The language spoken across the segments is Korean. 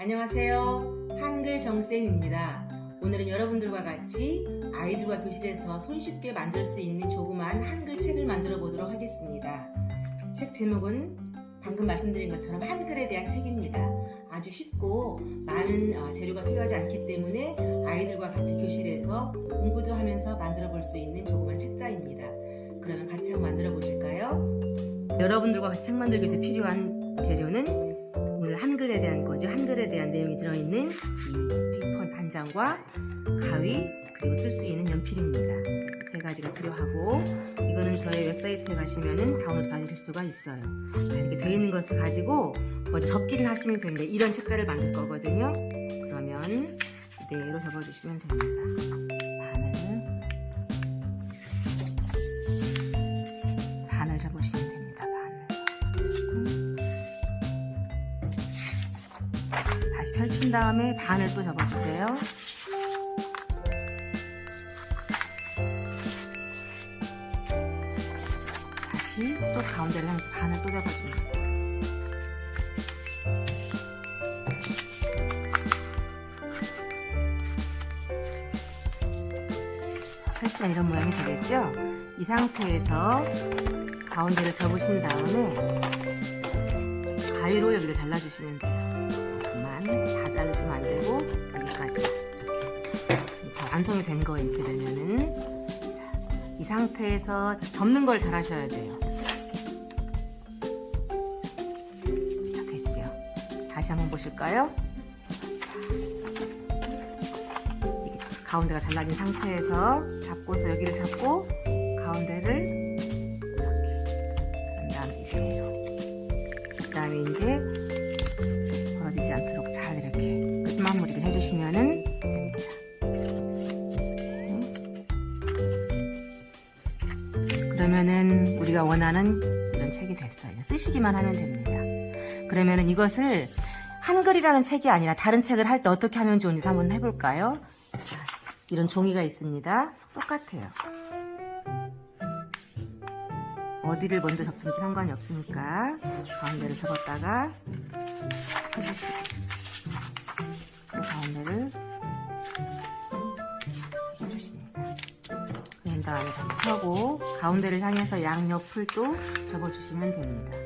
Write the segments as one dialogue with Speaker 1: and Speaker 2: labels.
Speaker 1: 안녕하세요. 한글 정쌤입니다. 오늘은 여러분들과 같이 아이들과 교실에서 손쉽게 만들 수 있는 조그만 한글 책을 만들어 보도록 하겠습니다. 책 제목은 방금 말씀드린 것처럼 한글에 대한 책입니다. 아주 쉽고 많은 어, 재료가 필요하지 않기 때문에 아이들과 같이 교실에서 공부도 하면서 만들어 볼 수 있는 조그만 책자입니다. 그러면 같이 한번 만들어 보실까요? 여러분들과 같이 책 만들기 위해서 필요한 재료는 한글에 대한 거죠. 한글에 대한 내용이 들어있는 이 paper 한 장과 가위 그리고 쓸 수 있는 연필입니다. 세 가지가 필요하고 이거는 저희 웹사이트에 가시면은 다운로드 받으실 수가 있어요. 자, 이렇게 되어 있는 것을 가지고 먼저 접기를 하시면 됩니다. 이런 책자를 만들 거거든요. 그러면 이대로 접어주시면 됩니다. 펼친 다음에 반을 또 접어주세요. 다시 또 가운데를 향해서 반을 또 접어줍니다. 펼치면 이런 모양이 되겠죠? 이 상태에서 가운데를 접으신 다음에 가위로 여기를 잘라주시면 돼요. 그만 다 자르시면 안 되고 여기까지 이렇게 다 완성이 된 거 이렇게 되면은 자, 이 상태에서 접는 걸 잘 하셔야 돼요. 자, 됐죠? 다시 한번 보실까요? 가운데가 잘라진 상태에서 잡고서 여기를 잡고 가운데를 그러면은 우리가 원하는 이런 책이 됐어요. 쓰시기만 하면 됩니다. 그러면은 이것을 한글이라는 책이 아니라 다른 책을 할 때 어떻게 하면 좋은지 한번 해볼까요? 자, 이런 종이가 있습니다. 똑같아요. 어디를 먼저 접든지 상관이 없으니까 가운데를 접었다가 해주시고 그 가운데를 그런 다음에 다시 펴고 가운데를 향해서 양옆을 또 접어주시면 됩니다.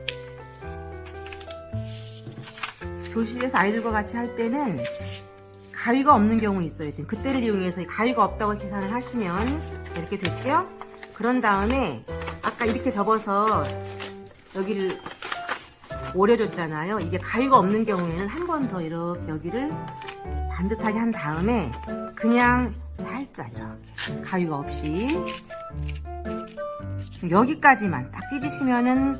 Speaker 1: 교실에서 아이들과 같이 할 때는 가위가 없는 경우 있어요. 지금 그때를 이용해서 가위가 없다고 계산을 하시면 이렇게 됐죠? 그런 다음에 아까 이렇게 접어서 여기를 오려줬잖아요. 이게 가위가 없는 경우에는 한 번 더 이렇게 여기를 반듯하게 한 다음에 그냥 살짝 이렇게 가위가 없이 여기까지만 딱 찢으시면은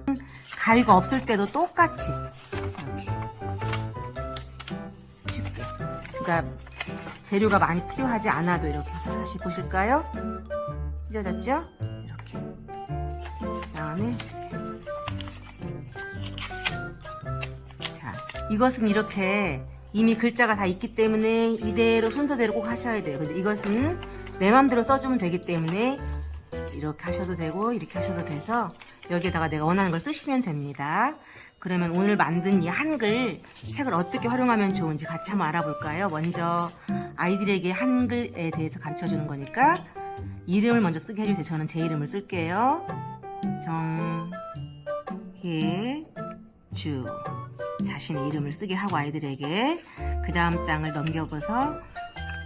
Speaker 1: 가위가 없을 때도 똑같이 이렇게 쉽게 그러니까 재료가 많이 필요하지 않아도 이렇게 다시 보실까요? 찢어졌죠? 이렇게 다음에 자 이것은 이렇게 이미 글자가 다 있기 때문에 이대로 순서대로 꼭 하셔야 돼요 근데 이것은 내 맘대로 써주면 되기 때문에 이렇게 하셔도 되고 이렇게 하셔도 돼서 여기에다가 내가 원하는 걸 쓰시면 됩니다 그러면 오늘 만든 이 한글 책을 어떻게 활용하면 좋은지 같이 한번 알아볼까요? 먼저 아이들에게 한글에 대해서 가르쳐주는 거니까 이름을 먼저 쓰게 해주세요. 저는 제 이름을 쓸게요. 정혜주 자신의 이름을 쓰게 하고 아이들에게 그 다음 장을 넘겨보서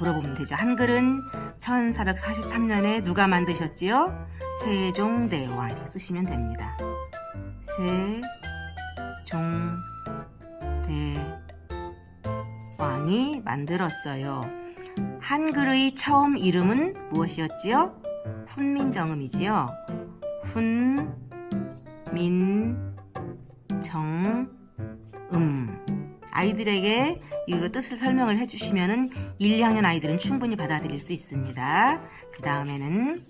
Speaker 1: 물어보면 되죠. 한글은 1443년에 누가 만드셨지요? 세종대왕 쓰시면 됩니다. 세종대왕이 만들었어요. 한글의 처음 이름은 무엇이었지요? 훈민정음이지요. 훈민정 음 아이들에게 이거 뜻을 설명을 해주시면은 1, 2학년 아이들은 충분히 받아들일 수 있습니다. 그 다음에는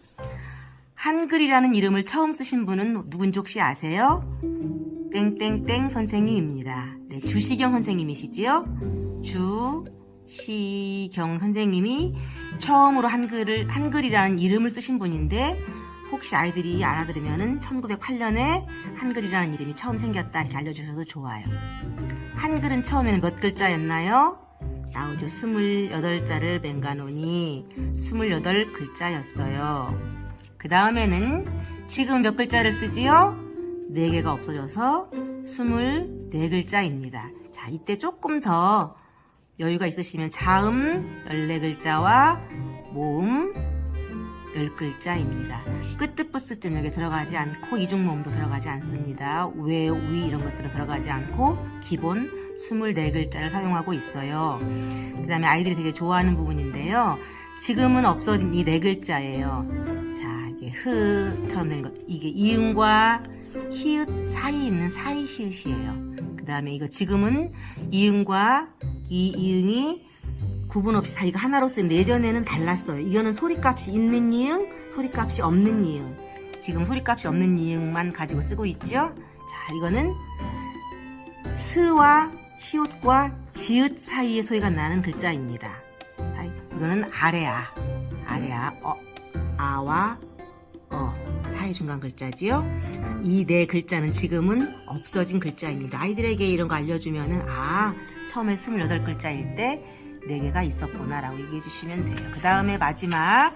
Speaker 1: 한글이라는 이름을 처음 쓰신 분은 누군지 혹시 아세요? 땡땡땡 선생님입니다. 네, 주시경 선생님이시지요? 주시경 선생님이 처음으로 한글을 한글이라는 이름을 쓰신 분인데 혹시 아이들이 알아들으면은 1908년에 한글이라는 이름이 처음 생겼다 이렇게 알려주셔도 좋아요. 한글은 처음에는 몇 글자였나요? 나오죠. 28자를 맹가노니 28글자였어요. 그 다음에는 지금 몇 글자를 쓰지요? 4개가 없어져서 24글자입니다. 자, 이때 조금 더 여유가 있으시면 자음 14글자와 모음 10글자입니다. 끝뜻부스쯤 여기 들어가지 않고 이중모음도 들어가지 않습니다. 왜, 위 이런 것들은 들어가지 않고 기본 24글자를 사용하고 있어요. 그 다음에 아이들이 되게 좋아하는 부분인데요. 지금은 없어진 이 네 글자예요. 자, 이게 흐처럼 된 것. 이게 이응과 히읗 사이에 있는 사이 히읗이에요. 그 다음에 이거 지금은 이응과 이 이응이 구분 없이 다 이거 하나로 쓰는데 예전에는 달랐어요. 이거는 소리값이 있는 이응, 소리값이 없는 이응. 지금 소리값이 없는 이응만 가지고 쓰고 있죠. 자, 이거는 스와 시옷과 지읒 사이의 소리가 나는 글자입니다. 자, 이거는 아래아, 아래아, 어, 아와 어 사이 중간 글자지요. 이 네 글자는 지금은 없어진 글자입니다. 아이들에게 이런 거 알려주면은 아 처음에 28글자일 때 4개가 있었구나 라고 얘기해 주시면 돼요. 그 다음에 마지막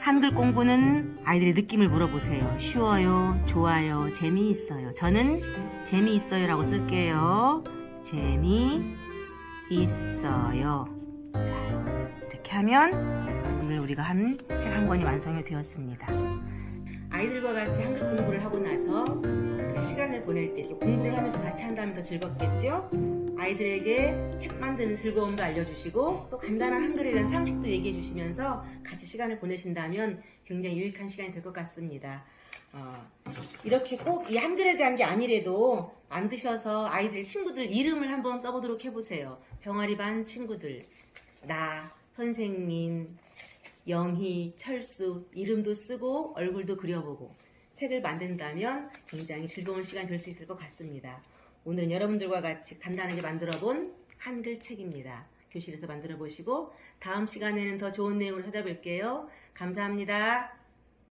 Speaker 1: 한글 공부는 아이들의 느낌을 물어보세요. 쉬워요, 좋아요, 재미있어요. 저는 재미있어요 라고 쓸게요. 재미있어요. 자, 이렇게 하면 오늘 우리가 한 책 한 권이 완성이 되었습니다. 아이들과 같이 한글 공부를 하고 나서 그 시간을 보낼 때 공부를 하면서 같이 한다면 더 즐겁겠죠? 아이들에게 책 만드는 즐거움도 알려주시고 또 간단한 대한 상식도 얘기해 주시면서 같이 시간을 보내신다면 굉장히 유익한 시간이 될 것 같습니다. 어, 이렇게 꼭 이 한글에 대한 게 아니래도 만드셔서 아이들 친구들 이름을 한번 써보도록 해보세요. 병아리 반 친구들 나 선생님 영희, 철수 이름도 쓰고 얼굴도 그려보고 책을 만든다면 굉장히 즐거운 시간이 될수 있을 것 같습니다. 오늘은 여러분들과 같이 간단하게 만들어 본 한글 책입니다. 교실에서 만들어 보시고 다음 시간에는 더 좋은 내용을 찾아뵐게요. 감사합니다.